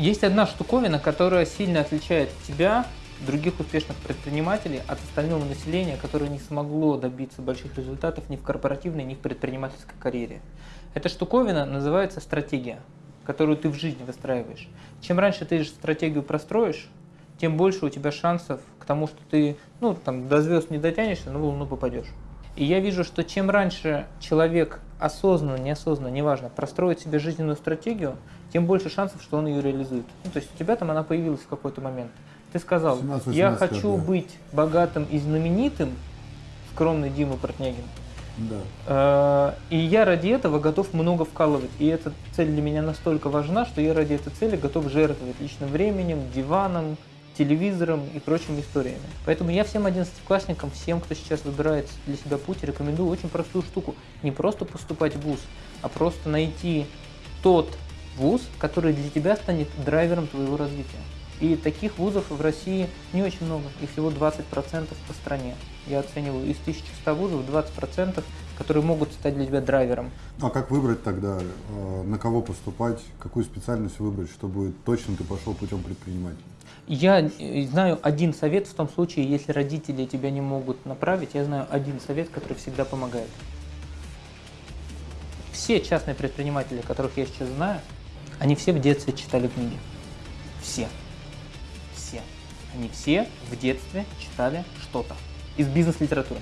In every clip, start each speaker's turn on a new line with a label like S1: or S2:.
S1: Есть одна штуковина, которая сильно отличает тебя, других успешных предпринимателей, от остального населения, которое не смогло добиться больших результатов ни в корпоративной, ни в предпринимательской карьере. Эта штуковина называется стратегия, которую ты в жизни выстраиваешь. Чем раньше ты стратегию простроишь, тем больше у тебя шансов к тому, что ты ну, там, до звезд не дотянешься, но в Луну попадешь. И я вижу, что чем раньше человек осознанно, неосознанно, неважно, простроит себе жизненную стратегию, тем больше шансов, что он ее реализует. Ну, то есть у тебя там она появилась в какой-то момент. Ты сказал, 17, я хочу да. быть богатым и знаменитым, скромный Дима Портнягин. Да. Э, и я ради этого готов много вкалывать. И эта цель для меня настолько важна, что я ради этой цели готов жертвовать личным временем, диваном, телевизором и прочими историями. Поэтому я всем одиннадцатиклассникам, всем, кто сейчас выбирает для себя путь, рекомендую очень простую штуку. Не просто поступать в ВУЗ, а просто найти тот вуз, который для тебя станет драйвером твоего развития. И таких вузов в России не очень много, их всего 20% по стране. Я оцениваю из 1100 вузов 20%, которые могут стать для тебя драйвером.
S2: А как выбрать тогда, э, на кого поступать, какую специальность выбрать, чтобы точно ты пошел путем предпринимателя?
S1: Я знаю один совет в том случае, если родители тебя не могут направить, я знаю один совет, который всегда помогает. Все частные предприниматели, которых я сейчас знаю, они все в детстве читали книги. Все. Все. Они все в детстве читали что-то из бизнес-литературы.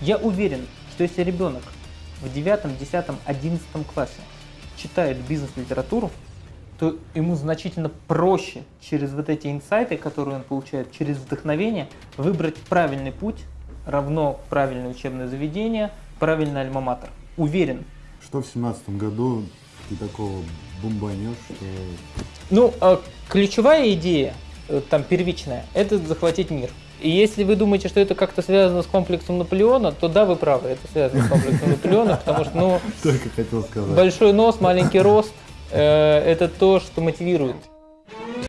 S1: Я уверен, что если ребенок в 9, 10, 11 классе читает бизнес-литературу, то ему значительно проще через вот эти инсайты, которые он получает, через вдохновение, выбрать правильный путь, равно правильное учебное заведение, правильный альма-матер. Уверен.
S2: Что в семнадцатом году ты такого бомбанешь, что...
S1: Ну, а ключевая идея, э, там первичная, это захватить мир. И если вы думаете, что это как-то связано с комплексом Наполеона, то да, вы правы, это связано с комплексом Наполеона, потому что, ну,
S2: Только хотел сказать.
S1: большой нос, маленький рост, это то, что мотивирует.